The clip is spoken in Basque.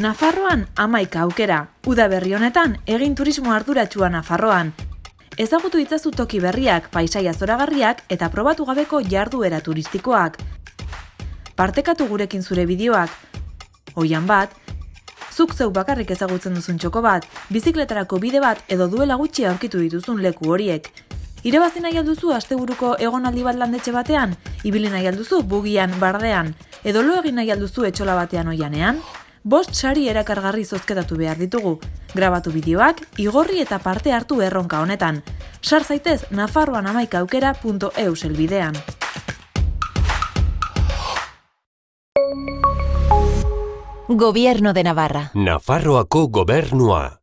Nafarroan amaika aukera. Uda berri honetan, egin turismo arduratsua Nafarroan. Ezagutu itzazu toki berriak, paisaia zoragarriak eta probatu gabeko jarduera turistikoak. Partekatu gurekin zure bideoak. Oian bat, zuk zeu bakarrik ezagutzen duzun txoko bat, bizikletarako bide bat edo duela gutxi aurkitu dituzun leku horiek. Irabazi nahi alduzu asteburuko egonaldi bat landetxe batean, ibili nahi alduzu bugian bardean, edo lo egin nahi alduzu etxola batean oianean? Bost sari erakargarri zozketatu behar ditugu. Grabatu bideoak, igorri eta parte hartu erronka honetan. Sar zaitez nafarroan amaikaukera.eu selbidean. Gobierno de Navarra. Nafarroako gobernua.